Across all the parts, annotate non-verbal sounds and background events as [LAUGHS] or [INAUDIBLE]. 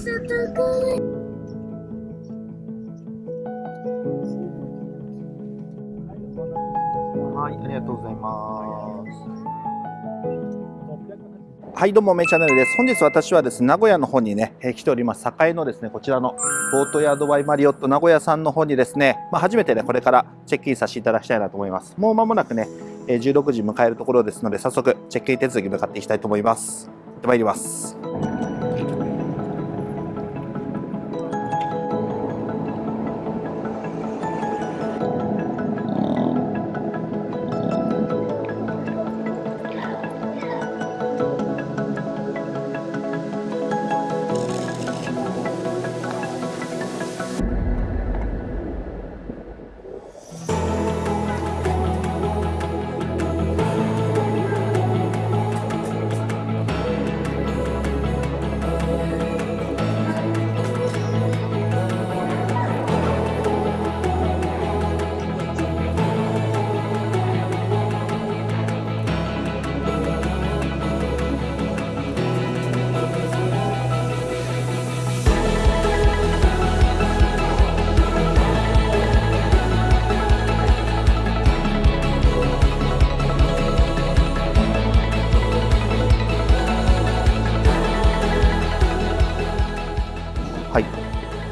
はい、ありがとうございます。はい、どうも、メイチャンネルです。本日私はですね、名古屋の方にね、えー来ております。栄のですね、こちらのボートヤードバイマリオット名古屋さんの方にですね、まあ、初めてね、これからチェックインさせていただきたいなと思います。もう間もなくね、えー16時迎えるところですので、早速、チェックイン手続き向かっていきたいと思います。行ってまいります。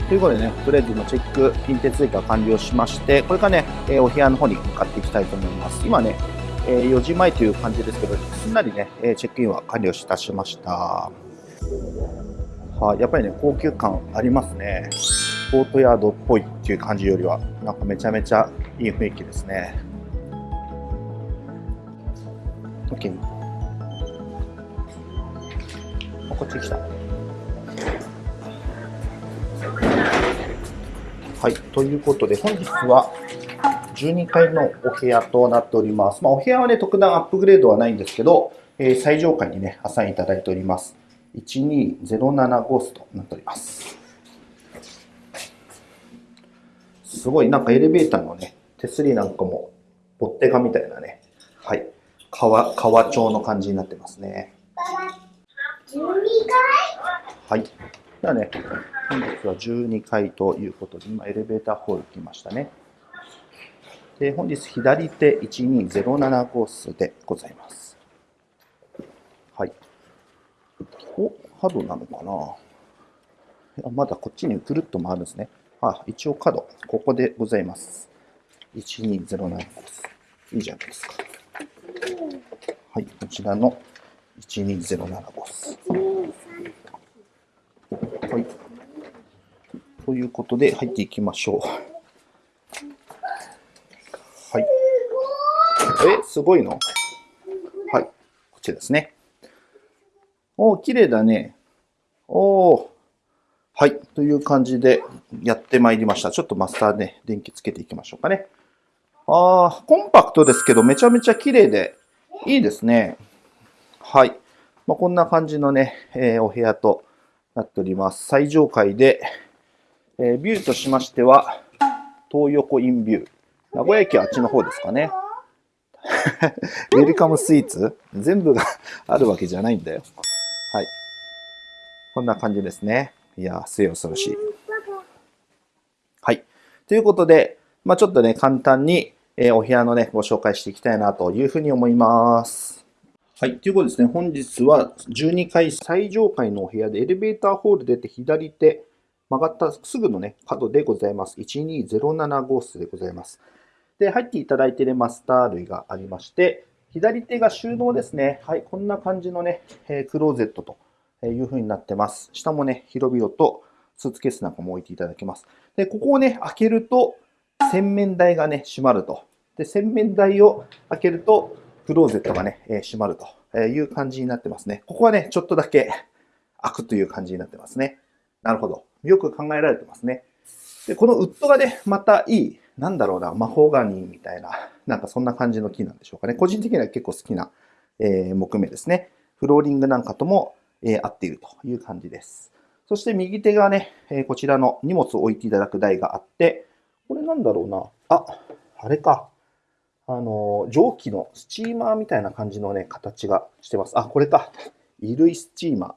ということでね、とりあえず今チェックイン手続きが完了しまして、これからね、えーお部屋の方に向かっていきたいと思います。今ね、えー4時前という感じですけど、すんなりね、えーチェックインは完了いたしました。は、やっぱりね、高級感ありますね。ボートヤードっぽいっていう感じよりは、なんかめちゃめちゃいい雰囲気ですね。OK。こっち来た。はい、ということで、本日は12階のお部屋となっております。まあ、お部屋はね、特段アップグレードはないんですけど、えー最上階にね、アサインいただいております。1207号室となっております。すごい、なんかエレベーターのね、手すりなんかも、ボッテガみたいなね、はい、革、革調の感じになってますね。はい。ではね、本日は12階ということで、今エレベーターホール来ましたね。で、本日左手1207号室でございます。はい。お、角なのかな？いやまだこっちにぐるっと回るんですね。あ、一応角、ここでございます。1207号室。いいじゃないですか。はい、こちらの1207号室。はい。ということで、入っていきましょう。はい。え、すごいの？はい。こっちですね。おー、綺麗だね。おー。はい。という感じでやってまいりました。ちょっとマスターね、電気つけていきましょうかね。あー、コンパクトですけど、めちゃめちゃ綺麗で、いいですね。はい。まあ、こんな感じのね、えーお部屋となっております。最上階で、えビューとしましては、東横インビュー。名古屋駅はあっちの方ですかね。[LAUGHS] ウェルカムスイーツ？全部があるわけじゃないんだよ。はい。こんな感じですね。いやー、末恐ろしい。はい。ということで、まあちょっとね、簡単に、えーお部屋のね、ご紹介していきたいなというふうに思います。はい。ということですね、本日は12階最上階のお部屋でエレベーターホール出て左手曲がったすぐのね、角でございます。1207号室でございます。で、入っていただいているマスター類がありまして、左手が収納ですね。はい、こんな感じのね、えクローゼットという風になってます。下もね、広々とスーツケースなんかも置いていただけます。で、ここをね、開けると、洗面台がね、閉まると。で、洗面台を開けると、クローゼットがね、え閉まるという感じになってますね。ここはね、ちょっとだけ開くという感じになってますね。なるほど。よく考えられてますね。で、このウッドがね、またいい、なんだろうな、マホガニーみたいな、なんかそんな感じの木なんでしょうかね。個人的には結構好きな、えー木目ですね。フローリングなんかとも、えー合っているという感じです。そして右手がね、えーこちらの荷物を置いていただく台があって、これなんだろうな。あ、あれか。あの、蒸気のスチーマーみたいな感じのね、形がしてます。あ、これか。衣類スチーマー。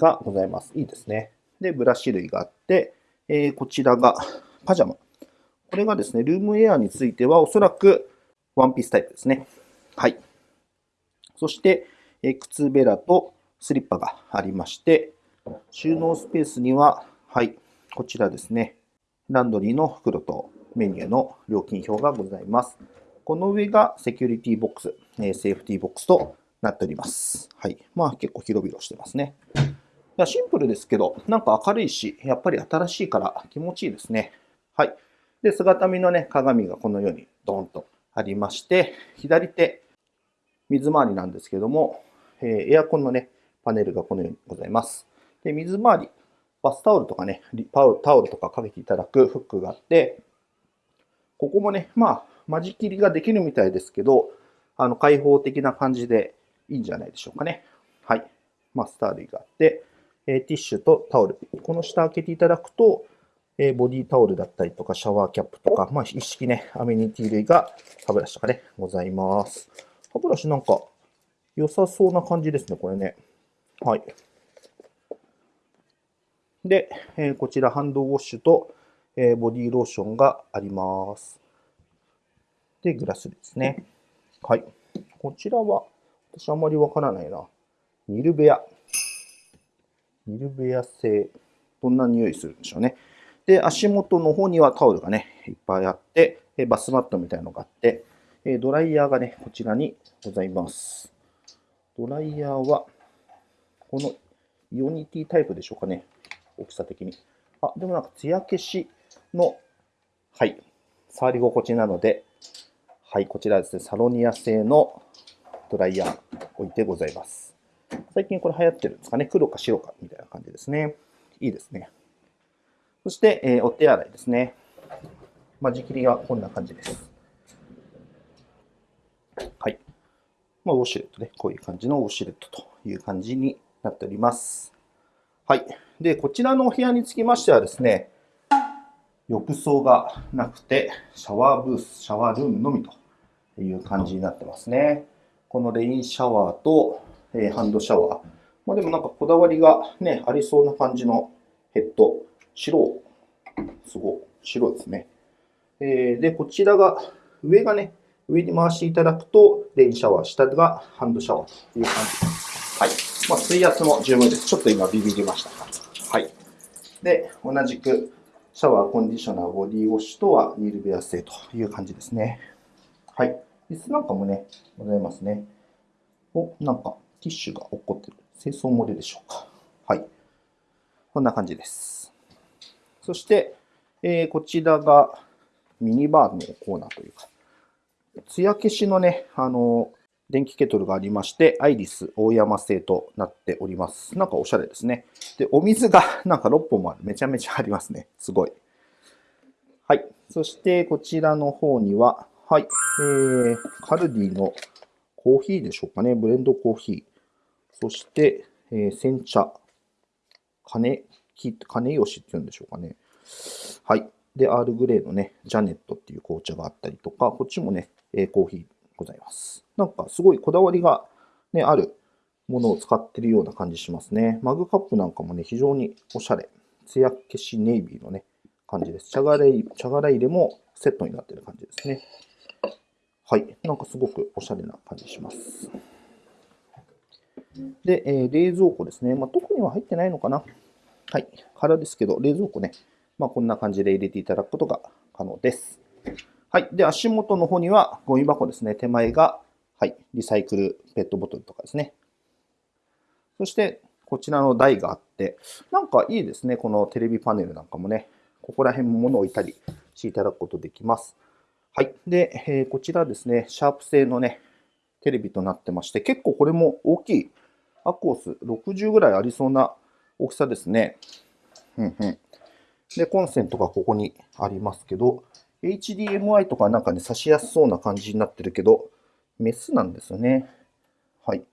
がございます。いいですね。で、ブラシ類があって、えー、こちらがパジャマ。これがですね、ルームウェアについてはおそらくワンピースタイプですね。はい。そして、えー、靴べらとスリッパがありまして、収納スペースには、はい、こちらですね、ランドリーの袋とメニューの料金表がございます。この上がセキュリティボックス、えー、セーフティーボックスとなっております。はい。まあ結構広々してますね。シンプルですけど、なんか明るいし、やっぱり新しいから気持ちいいですね。はい。で、姿見のね、鏡がこのようにドーンとありまして、左手、水回りなんですけども、え、エアコンのね、パネルがこのようにございます。で、水回り、バスタオルとかね、タオルタオルとかかけていただくフックがあって、ここもね、まあ、間仕切りができるみたいですけど、あの、開放的な感じでいいんじゃないでしょうかね。はい。マスター類があって、えティッシュとタオル。この下開けていただくと、えボディタオルだったりとか、シャワーキャップとか、まあ、一式ね、アメニティ類が歯ブラシとかね、ございます。歯ブラシなんか良さそうな感じですね、これね。はい。で、えこちらハンドウォッシュと、えボディローションがあります。で、グラスですね。はい。こちらは、私あまりわからないな。ニルベア。ミルベア製。どんな匂いするんでしょうね。で、足元の方にはタオルがね、いっぱいあって、バスマットみたいなのがあって、ドライヤーがね、こちらにございます。ドライヤーは、このイオニティタイプでしょうかね。大きさ的に。あ、でもなんか艶消しの、はい、触り心地なので、はい、こちらですね、サロニア製のドライヤー置いてございます。最近これ流行ってるんですかね。黒か白かみたいな感じですね。いいですね。そして、えー、お手洗いですね。間仕切りはこんな感じです。はい。まあ、ウォシュレットね。こういう感じのウォシュレットという感じになっております。はい。で、こちらのお部屋につきましてはですね、浴槽がなくて、シャワーブース、シャワールームのみという感じになってますね。このレインシャワーと、えー、ハンドシャワー。まあ、でもなんかこだわりがね、ありそうな感じのヘッド。白。すごい。白ですね。えー、で、こちらが、上がね、上に回していただくと、レインシャワー、下がハンドシャワーという感じです。はい。まあ、水圧も十分です。ちょっと今ビビりました。はい。で、同じく、シャワー、コンディショナー、ボディウォッシュとはニールベア製という感じですね。はい。椅子なんかもね、ございますね。お、なんか、ティッシュが落っこってる。清掃漏れでしょうか。はい。こんな感じです。そして、えー、こちらがミニバーのコーナーというか、艶消しのね、あの、電気ケトルがありまして、アイリス大山製となっております。なんかおしゃれですね。で、お水が [LAUGHS] なんか6本もある。めちゃめちゃありますね。すごい。はい。そして、こちらの方には、はい。えー、カルディのコーヒーでしょうかね。ブレンドコーヒー。そして、えー、煎茶。金、金吉って言うんでしょうかね。はい。で、アールグレーのね、ジャネットっていう紅茶があったりとか、こっちもね、えー、コーヒーございます。なんかすごいこだわりがね、あるものを使ってるような感じしますね。マグカップなんかもね、非常におしゃれ。艶消しネイビーのね、感じです。茶殻入茶殻入れもセットになってる感じですね。はい。なんかすごくおしゃれな感じします。で、えー、冷蔵庫ですね。まあ、特には入ってないのかな。はい。空ですけど、冷蔵庫ね。まあ、こんな感じで入れていただくことが可能です。はい。で、足元の方にはゴミ箱ですね。手前が、はい。リサイクルペットボトルとかですね。そして、こちらの台があって、なんかいいですね。このテレビパネルなんかもね。ここら辺も物を置いたりしていただくことできます。はい。で、えー、こちらですね。シャープ製のね、テレビとなってまして、結構これも大きいアコース60ぐらいありそうな大きさですね。うんうん。で、コンセントがここにありますけど、HDMI とかなんかね、差しやすそうな感じになってるけど、メスなんですよね。はい。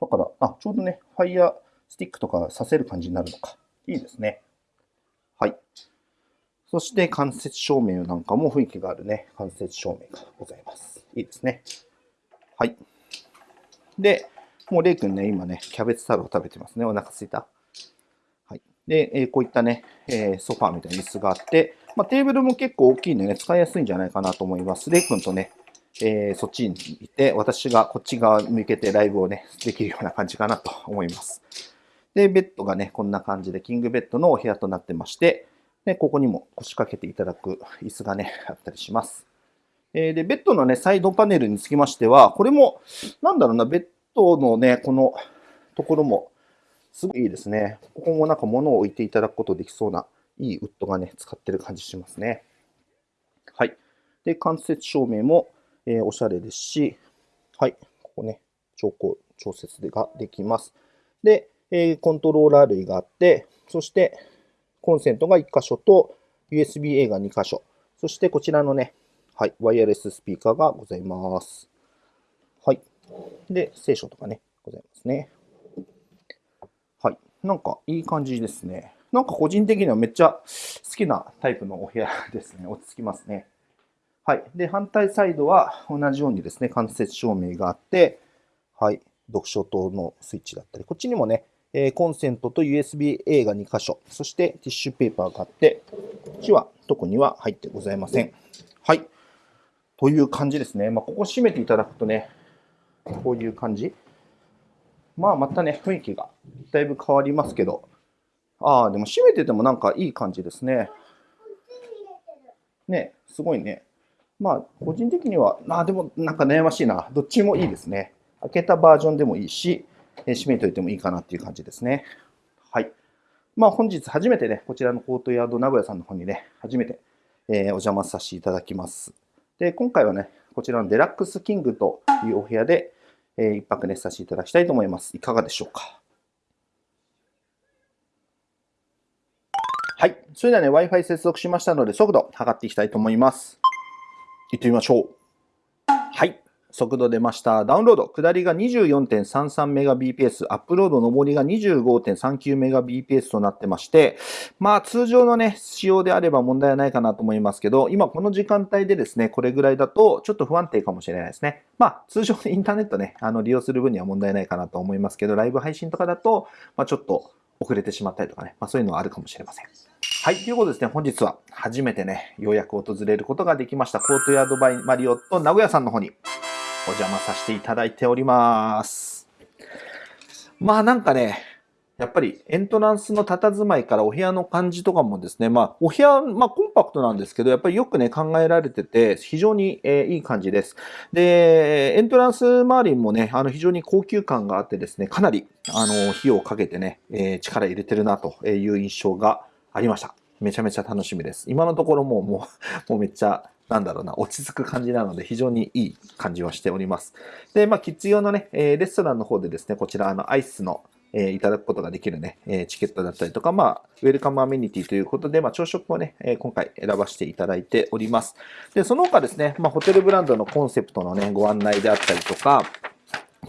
だから、あ、ちょうどね、ファイヤースティックとかさせる感じになるのか。いいですね。はい。そして間接照明なんかも雰囲気があるね、間接照明がございます。いいですね。はい。で、もうレイ君ね、今ね、キャベツ太郎食べてますね。お腹すいた？はい。で、えー、こういったね、えー、ソファーみたいな椅子があって、まあ、テーブルも結構大きいんでね、使いやすいんじゃないかなと思います。レイ君とね、えー、そっちにいて、私がこっち側向けてライブをね、できるような感じかなと思います。で、ベッドがね、こんな感じで、キングベッドのお部屋となってまして、で、ここにも腰掛けていただく椅子がね、あったりします。えー、で、ベッドのね、サイドパネルにつきましては、これも、なんだろうな、ベッドのね、このところも、すごいいいですね。ここもなんか物を置いていただくことできそうな、いいウッドがね、使ってる感じしますね。はい。で、間接照明も、えー、おしゃれですし、はい、ここね、調光、調節ができます。で、えー、コントローラー類があって、そして、コンセントが1箇所と、USB-A が2箇所、そしてこちらのね、はい、ワイヤレススピーカーがございます。で、聖書とかね、ございますね。はい。なんかいい感じですね。なんか個人的にはめっちゃ好きなタイプのお部屋ですね。落ち着きますね。はい。で、反対サイドは同じようにですね、間接照明があって、はい。読書灯のスイッチだったり、こっちにもね、えコンセントと USB-A が2箇所、そしてティッシュペーパーがあって、こっちは特には入ってございません。はい。という感じですね。まあ、ここ閉めていただくとね、こういう感じ？まあ、またね、雰囲気がだいぶ変わりますけど、ああ、でも閉めててもなんかいい感じですね。ね、すごいね。まあ、個人的には、あでもなんか悩ましいな。どっちもいいですね。開けたバージョンでもいいし、え閉めといてもいいかなっていう感じですね。はい。まあ、本日初めてね、こちらのコートヤード名古屋さんの方にね、初めて、え、お邪魔させていただきます。で、今回はね、こちらのデラックスキングというお部屋で、えー、一泊寝させていただきたいと思います。いかがでしょうか？はい。それではね、Wi-Fi 接続しましたので、速度測っていきたいと思います。行ってみましょう。はい。速度出ました。ダウンロード。下りが 24.33Mbps。アップロード上りが 25.39Mbps となってまして、まあ通常のね、仕様であれば問題はないかなと思いますけど、今この時間帯でですね、これぐらいだとちょっと不安定かもしれないですね。まあ通常インターネットね、あの利用する分には問題ないかなと思いますけど、ライブ配信とかだと、まあちょっと遅れてしまったりとかね、まあそういうのはあるかもしれません。はい。ということですね、本日は初めてね、ようやく訪れることができました、コートヤードバイマリオット名古屋さんの方にお邪魔させていただいております。まあなんかね、やっぱりエントランスの佇まいからお部屋の感じとかもですね、まあお部屋、まあコンパクトなんですけど、やっぱりよくね考えられてて、非常に、えー、いい感じです。で、エントランス周りもね、あの非常に高級感があってですね、かなりあの費用をかけてね、えー、力入れてるなという印象がありました。めちゃめちゃ楽しみです。今のところもう、もう、もうめっちゃ、なんだろうな、落ち着く感じなので、非常にいい感じはしております。で、まあ、キッズ用のね、えレストランの方でですね、こちら、あの、アイスの、え、いただくことができるね、え、チケットだったりとか、まあ、ウェルカムアメニティということで、まあ、朝食をね、え、今回選ばせていただいております。で、その他ですね、まあ、ホテルブランドのコンセプトのね、ご案内であったりとか、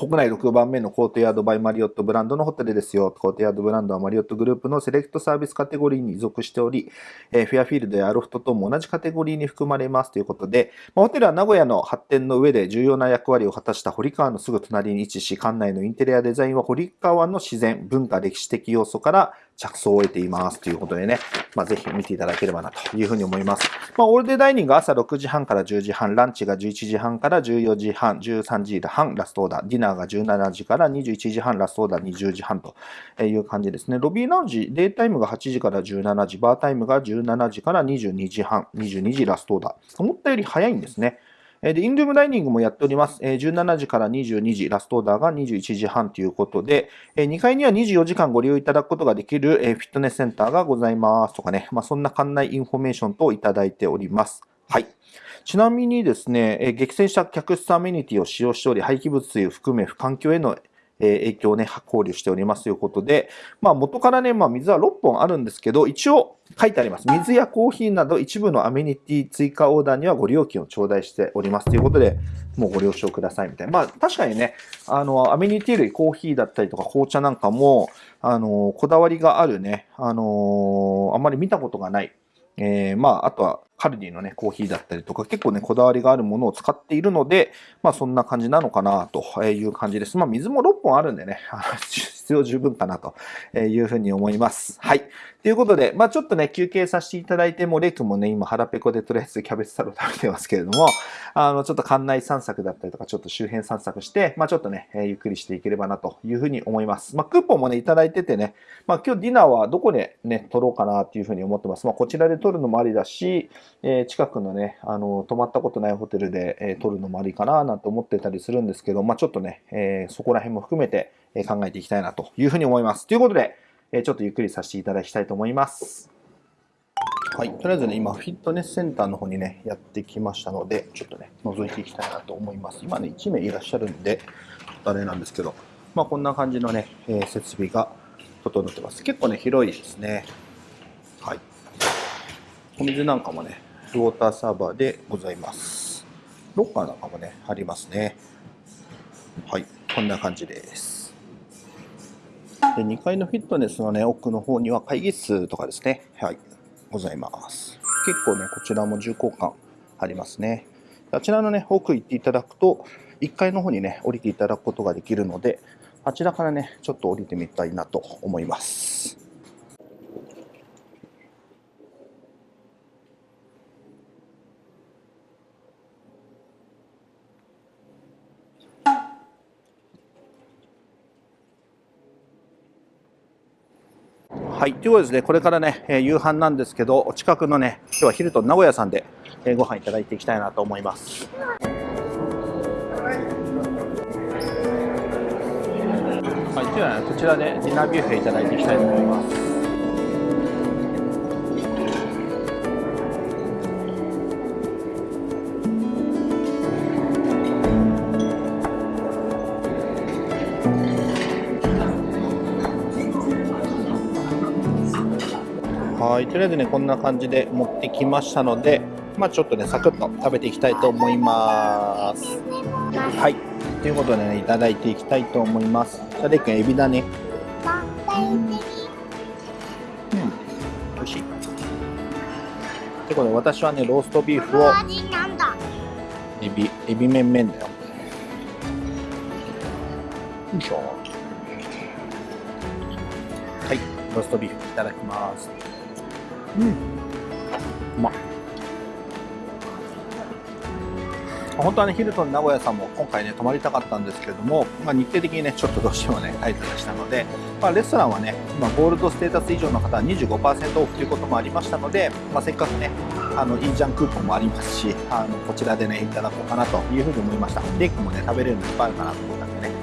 国内6番目のコートヤードバイマリオットブランドのホテルですよ。コートヤードブランドはマリオットグループのセレクトサービスカテゴリーに属しており、え、フェアフィールドやアロフトとも同じカテゴリーに含まれますということで、ま、ホテルは名古屋の発展の上で重要な役割を果たした堀川のすぐ隣に位置し、館内のインテリアデザインは堀川の自然、文化、歴史的要素から着想を得ていますということでね、まあ、ぜひ見ていただければなというふうに思います。まあ、オールデイダイニング朝6時半から10時半、ランチが11時半から14時半、13時半ラストオーダー、ディナーが17時から21時半、ラストオーダー20時半という感じですね。ロビーラウンジ、デイタイムが8時から17時、バータイムが17時から22時半、22時ラストオーダー。思ったより早いんですね。で、インルームダイニングもやっております。17時から22時、ラストオーダーが21時半ということで、2階には24時間ご利用いただくことができるフィットネスセンターがございますとかね、まあ、そんな館内インフォメーションといただいております。はい。ちなみにですね、厳選した客室アメニティを使用しており、廃棄物水を含め、環境へのえ影響をね、考慮しておりますということで、まあ元からね、まあ水は6本あるんですけど、一応書いてあります。水やコーヒーなど一部のアメニティ追加オーダーにはご料金を頂戴しておりますということで、もうご了承くださいみたいな。まあ確かにね、あの、アメニティ類、コーヒーだったりとか紅茶なんかも、あの、こだわりがあるね、あの、あんまり見たことがない。えー、まあ、あとはカルディのね、コーヒーだったりとか、結構ね、こだわりがあるものを使っているので、まあそんな感じなのかなという感じです。まあ水も6本あるんでね、必要十分かなというふうに思います。はい。ということで、まあちょっとね、休憩させていただいて、もうレイ君もね、今腹ペコでとりあえずキャベツサラダ食べてますけれども、あの、ちょっと館内散策だったりとか、ちょっと周辺散策して、まあちょっとね、ゆっくりしていければなというふうに思います。まあクーポンもね、いただいててね、まあ今日ディナーはどこでね、撮ろうかなっていうふうに思ってます。まあこちらで撮るのもありだし、えー、近くのね、あの、泊まったことないホテルで、えー、撮るのもありかななんて思ってたりするんですけど、まあちょっとね、えー、そこら辺も含めて、考えていきたいなというふうに思います。ということで、ちょっとゆっくりさせていただきたいと思います。はい。とりあえずね、今、フィットネスセンターの方にね、やってきましたので、ちょっとね、覗いていきたいなと思います。今ね、1名いらっしゃるんで、あれなんですけど、まあ、こんな感じのね、えー、設備が整ってます。結構ね、広いですね。はい。お水なんかもね、ウォーターサーバーでございます。ロッカーなんかもね、ありますね。はい。こんな感じです。で2階のフィットネスのね、奥の方には会議室とかですね、はい、ございます。結構ね、こちらも重厚感ありますね。あちらのね、奥行っていただくと、1階の方にね、降りていただくことができるので、あちらからね、ちょっと降りてみたいなと思います。はい。ということですね、これからね、えー、夕飯なんですけど、お近くのね、今日はヒルトン名古屋さんで、えー、ご飯いただいていきたいなと思います。はい。では、ね、こちらでディナービュッフェいただいていきたいと思います。はい、とりあえずね、こんな感じで持ってきましたので、まあちょっとね、サクッと食べていきたいと思います。はい、ということでね、いただいていきたいと思います。じゃあ、レイ君、エビだね。うん、美味しい。ということで、私はね、ローストビーフを、エビ、エビ麺麺だよ。よいしょ。はい、ローストビーフいただきます。うんうまっ本当はね、ヒルトン名古屋さんも今回ね、泊まりたかったんですけれども、まあ、日程的にね、ちょっとどうしてもね、タイトでしたので、まあ、レストランはね、今、ゴールドステータス以上の方は25%オフということもありましたので、まあ、せっかくね、あの、いいじゃんクーポンもありますし、あの、こちらでね、いただこうかなというふうに思いました。レイクもね、食べれるのいっぱいあるかなと思ったんでね。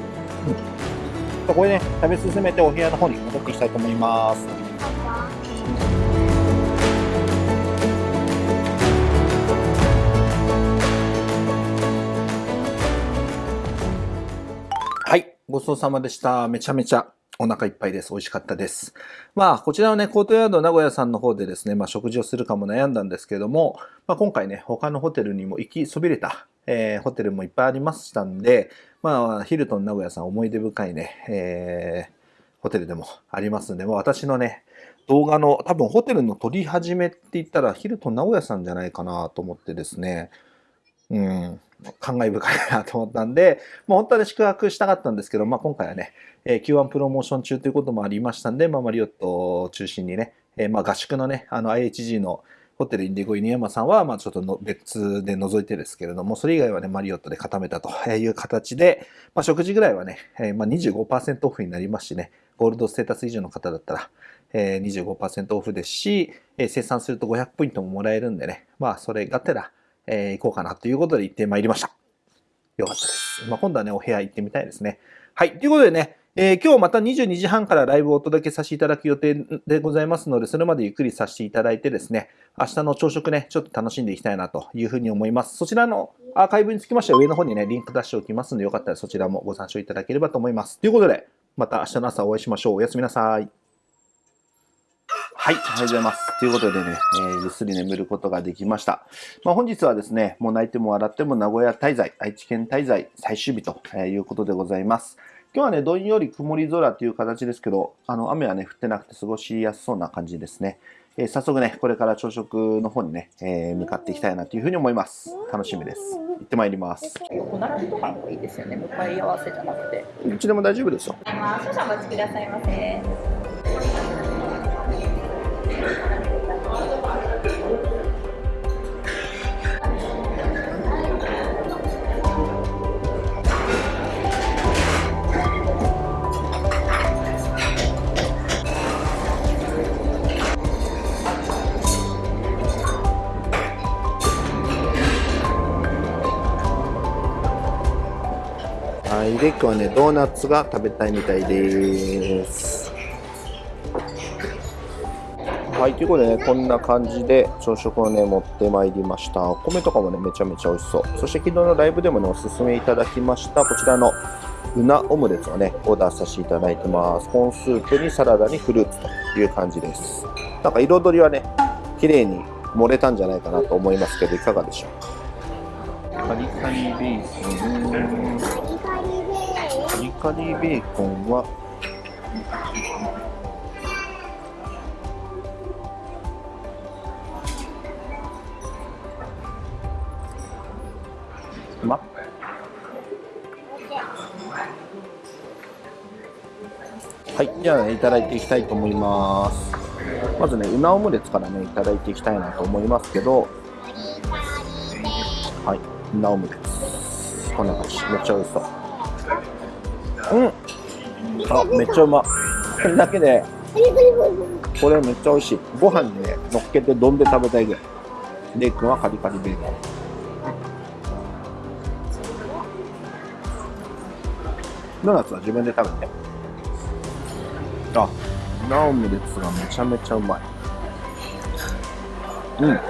うん。これね、食べ進めてお部屋の方に戻っていきたいと思います。ごちそうさまでした。めちゃめちゃお腹いっぱいです。美味しかったです。まあ、こちらはね、コートヤード名古屋さんの方でですね、まあ、食事をするかも悩んだんですけども、まあ、今回ね、他のホテルにも行きそびれた、えー、ホテルもいっぱいありましたんで、まあ、ヒルトン名古屋さん思い出深いね、えー、ホテルでもありますんで、まあ、私のね、動画の多分ホテルの撮り始めって言ったらヒルトン名古屋さんじゃないかなと思ってですね、うん、感慨深いなと思ったんで、まあ、本当は、ね、宿泊したかったんですけど、まあ、今回はね、えー、Q1 プロモーション中ということもありましたんで、まあ、マリオットを中心にね、えー、まあ合宿のね、あの IHG のホテルインディゴ犬山さんは、まあちょっとの別で除いてですけれども、それ以外はね、マリオットで固めたという形で、まあ食事ぐらいはね、えー、まあ25%オフになりますしね、ゴールドステータス以上の方だったら、えー、25%オフですし、えー、生産すると500ポイントももらえるんでね、まあそれがてら、えー、行こうかなということで行ってまいりました。よかったです。まあ、今度はね、お部屋行ってみたいですね。はい。ということでね、えー、今日また22時半からライブをお届けさせていただく予定でございますので、それまでゆっくりさせていただいてですね、明日の朝食ね、ちょっと楽しんでいきたいなというふうに思います。そちらのアーカイブにつきましては上の方にね、リンク出しておきますので、よかったらそちらもご参照いただければと思います。ということで、また明日の朝お会いしましょう。おやすみなさい。はい、おはようございます。ということでね、えー、ぐっすり眠ることができました。まあ、本日はですね、もう泣いても笑っても名古屋滞在、愛知県滞在最終日ということでございます。今日はね、どんより曇り空という形ですけど、あの、雨はね、降ってなくて過ごしやすそうな感じですね。えー、早速ね、これから朝食の方にね、えー、向かっていきたいなというふうに思います。楽しみです。行ってまいります。横並びとかもいいですよね、向かい合わせじゃなくて。どっちでも大丈夫ですよ。少々お待ちくださいませ。い。で今日はねドーナツが食べたいみたいです。はい。ということでねこんな感じで朝食をね持ってまいりました。お米とかもねめちゃめちゃ美味しそう。そして昨日のライブでもねおすすめいただきました。こちらのうなオムレツをねオーダーさせていただいてます。コーンスープにサラダにフルーツという感じです。なんか彩りはね綺麗に盛れたんじゃないかなと思いますけどいかがでしょう？かカリカリベーコンリカリーベーコンははい、じゃあ、いただいていきたいと思います。まずね、うなオムレツからね、いただいていきたいなと思いますけど、はい、うなオムレツ。こんな感じ。めっちゃ美味しそう。うん。あめっちゃうま。これだけでこれめっちゃ美味しい。ご飯にね乗っけて丼で食べたいぐらい。レイ君はカリカリベーコンドーナツは自分で食べて。あナオムレツがめちゃめちゃうまい。うん。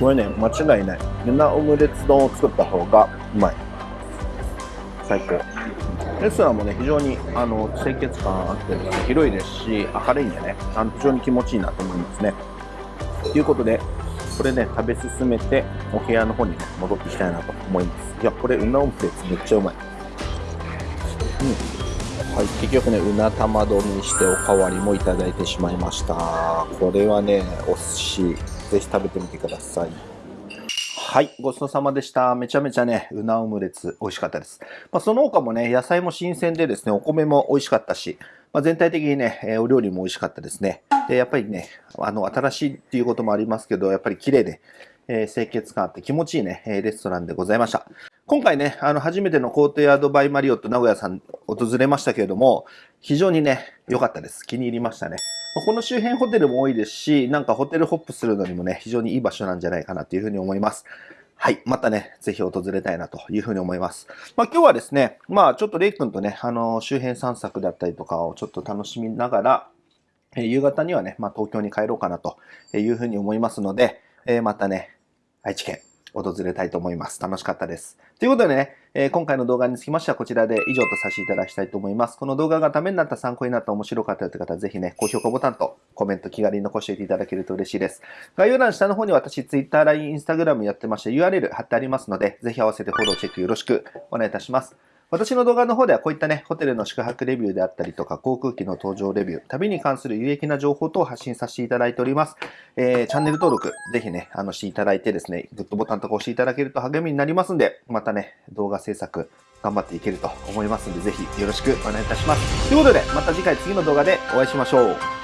これね間違いない。ナオムレツ丼を作った方がうまい。最高。レストランもね非常にあの清潔感あって広いですし明るいんでねあの非常に気持ちいいなと思いますね。ということでこれね食べ進めてお部屋の方に、ね、戻っていきたいなと思います。いやこれうなオムレツめっちゃうまい。うん。はい、結局ね、うな玉丼にしておかわりもいただいてしまいました。これはね、お寿司、ぜひ食べてみてください。はい、ごちそうさまでした。めちゃめちゃね、うなオムレツ美味しかったです。まあ、その他もね、野菜も新鮮でですね、お米も美味しかったし、まあ、全体的にね、えお料理も美味しかったですね。で、やっぱりね、あの、新しいっていうこともありますけど、やっぱり綺麗で、えー、清潔感あって気持ちいいね、えレストランでございました。今回ね、あの、初めてのコートヤードバイマリオット名古屋さん訪れましたけれども、非常にね、良かったです。気に入りましたね。この周辺ホテルも多いですし、なんかホテルホップするのにもね、非常にいい場所なんじゃないかなというふうに思います。はい。またね、ぜひ訪れたいなというふうに思います。まあ今日はですね、まあちょっとレイ君とね、あの、周辺散策だったりとかをちょっと楽しみながら、え夕方にはね、まあ東京に帰ろうかなというふうに思いますので、えまたね、愛知県、訪れたいと思います。楽しかったです。ということでね、えー、今回の動画につきましてはこちらで以上とさせていただきたいと思います。この動画がためになった、参考になった、面白かったという方はぜひね、高評価ボタンとコメント気軽に残していていただけると嬉しいです。概要欄下の方に私 Twitter、LINE、Instagram やってまして URL 貼ってありますので、ぜひ合わせてフォローチェックよろしくお願いいたします。私の動画の方ではこういったね、ホテルの宿泊レビューであったりとか、航空機の搭乗レビュー、旅に関する有益な情報等を発信させていただいております。えー、チャンネル登録、ぜひね、あの、していただいてですね、グッドボタンとか押していただけると励みになりますんで、またね、動画制作、頑張っていけると思いますんで、ぜひよろしくお願いいたします。ということで、また次回次の動画でお会いしましょう。